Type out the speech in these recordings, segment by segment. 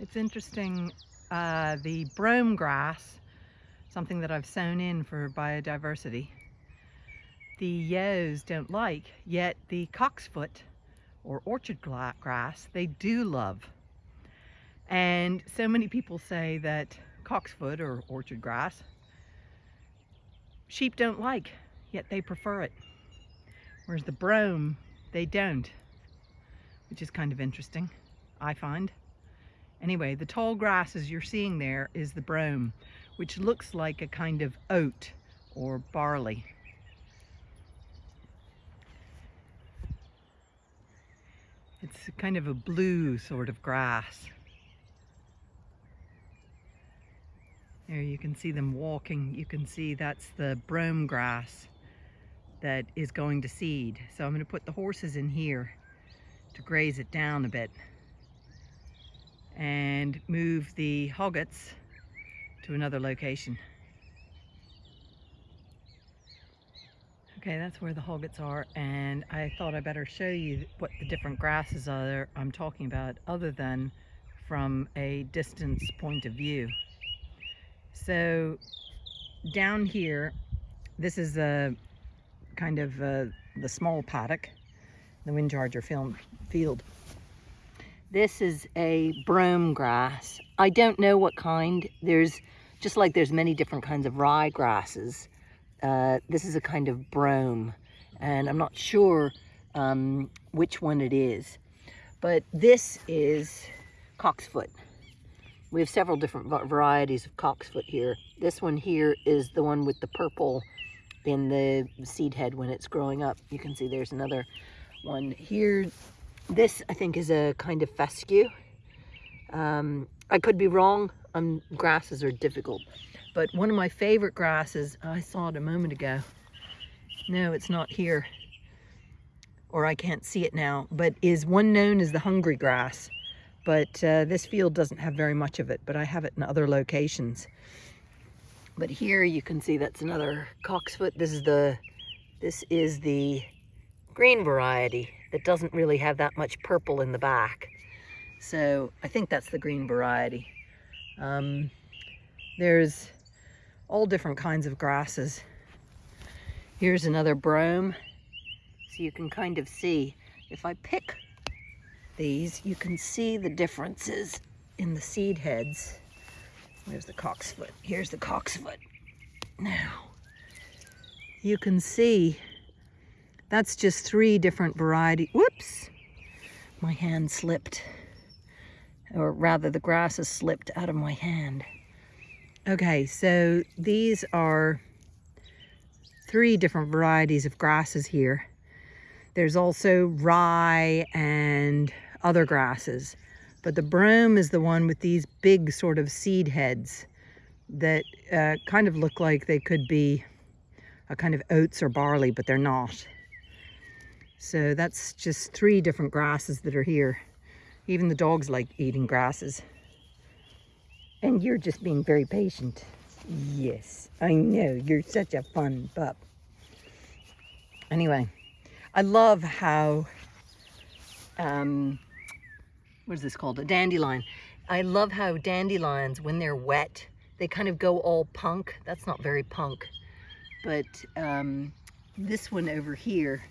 It's interesting, uh, the brome grass, something that I've sown in for biodiversity, the ewes don't like, yet the cocksfoot or orchard grass, they do love. And so many people say that cocksfoot or orchard grass, sheep don't like, yet they prefer it. Whereas the brome, they don't, which is kind of interesting, I find. Anyway, the tall grasses you're seeing there is the brome, which looks like a kind of oat or barley. It's kind of a blue sort of grass. There you can see them walking. You can see that's the brome grass that is going to seed. So I'm going to put the horses in here to graze it down a bit and move the hoggets to another location. Okay, that's where the hoggets are and I thought I better show you what the different grasses are I'm talking about other than from a distance point of view. So down here, this is a kind of uh, the small paddock, the wind charger field. This is a brome grass. I don't know what kind. There's, just like there's many different kinds of rye grasses, uh, this is a kind of brome. And I'm not sure um, which one it is. But this is cocksfoot. We have several different varieties of cocksfoot here. This one here is the one with the purple in the seed head when it's growing up. You can see there's another one here this, I think, is a kind of fescue. Um, I could be wrong. Um, grasses are difficult. But one of my favorite grasses, I saw it a moment ago. No, it's not here. Or I can't see it now. But is one known as the hungry grass. But uh, this field doesn't have very much of it. But I have it in other locations. But here you can see that's another cocksfoot. This is the, this is the green variety that doesn't really have that much purple in the back. So I think that's the green variety. Um, there's all different kinds of grasses. Here's another brome. So you can kind of see, if I pick these, you can see the differences in the seed heads. There's the cocksfoot. Here's the cocksfoot. Now, you can see that's just three different variety. Whoops, my hand slipped. Or rather the grass has slipped out of my hand. Okay, so these are three different varieties of grasses here. There's also rye and other grasses. But the brome is the one with these big sort of seed heads that uh, kind of look like they could be a kind of oats or barley, but they're not. So that's just three different grasses that are here. Even the dogs like eating grasses. And you're just being very patient. Yes, I know. You're such a fun pup. Anyway, I love how, um, what is this called? A dandelion. I love how dandelions, when they're wet, they kind of go all punk. That's not very punk. But um, this one over here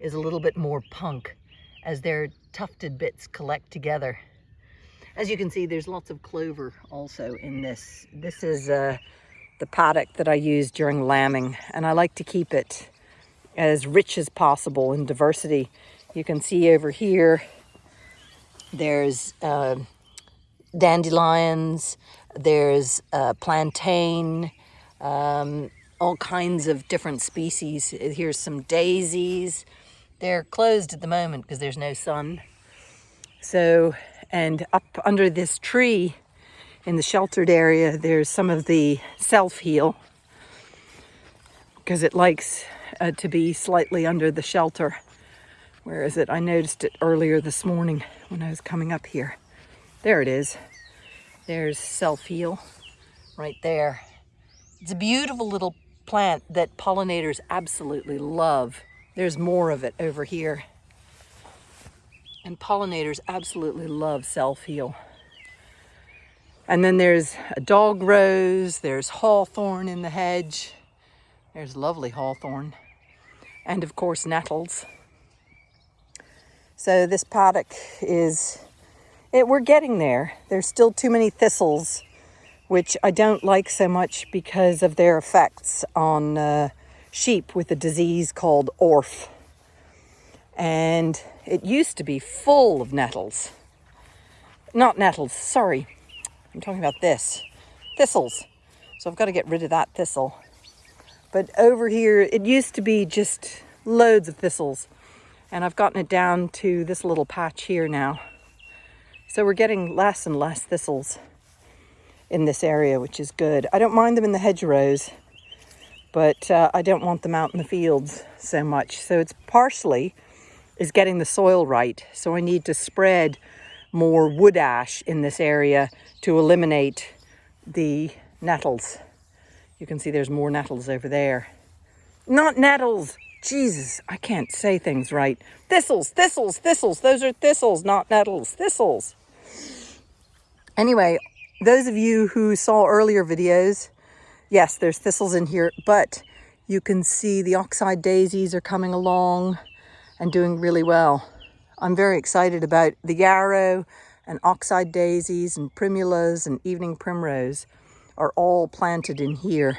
is a little bit more punk as their tufted bits collect together. As you can see, there's lots of clover also in this. This is uh, the paddock that I use during lambing, and I like to keep it as rich as possible in diversity. You can see over here, there's uh, dandelions, there's uh, plantain, um, all kinds of different species. Here's some daisies, they're closed at the moment because there's no sun. So, and up under this tree in the sheltered area, there's some of the self-heal because it likes uh, to be slightly under the shelter. Where is it? I noticed it earlier this morning when I was coming up here. There it is. There's self-heal right there. It's a beautiful little plant that pollinators absolutely love. There's more of it over here. And pollinators absolutely love self-heal. And then there's a dog rose, there's hawthorn in the hedge. There's lovely hawthorn. And of course, nettles. So this paddock is, it, we're getting there. There's still too many thistles, which I don't like so much because of their effects on uh, sheep with a disease called ORF. And it used to be full of nettles. Not nettles, sorry. I'm talking about this. Thistles. So I've got to get rid of that thistle. But over here, it used to be just loads of thistles. And I've gotten it down to this little patch here now. So we're getting less and less thistles in this area, which is good. I don't mind them in the hedgerows, but uh, I don't want them out in the fields so much. So it's parsley is getting the soil right. So I need to spread more wood ash in this area to eliminate the nettles. You can see there's more nettles over there. Not nettles. Jesus, I can't say things right. Thistles, thistles, thistles. Those are thistles, not nettles. Thistles. Anyway, those of you who saw earlier videos, yes, there's thistles in here, but you can see the oxeye daisies are coming along and doing really well. I'm very excited about the yarrow and oxeye daisies and primulas and evening primrose are all planted in here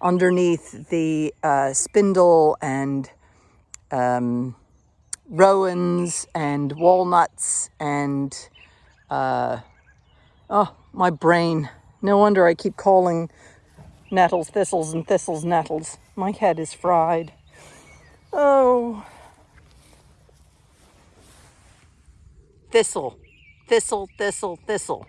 underneath the uh, spindle and um, rowans and walnuts and uh, oh my brain no wonder I keep calling nettles thistles and thistles nettles. My head is fried. Oh. Thistle. Thistle thistle thistle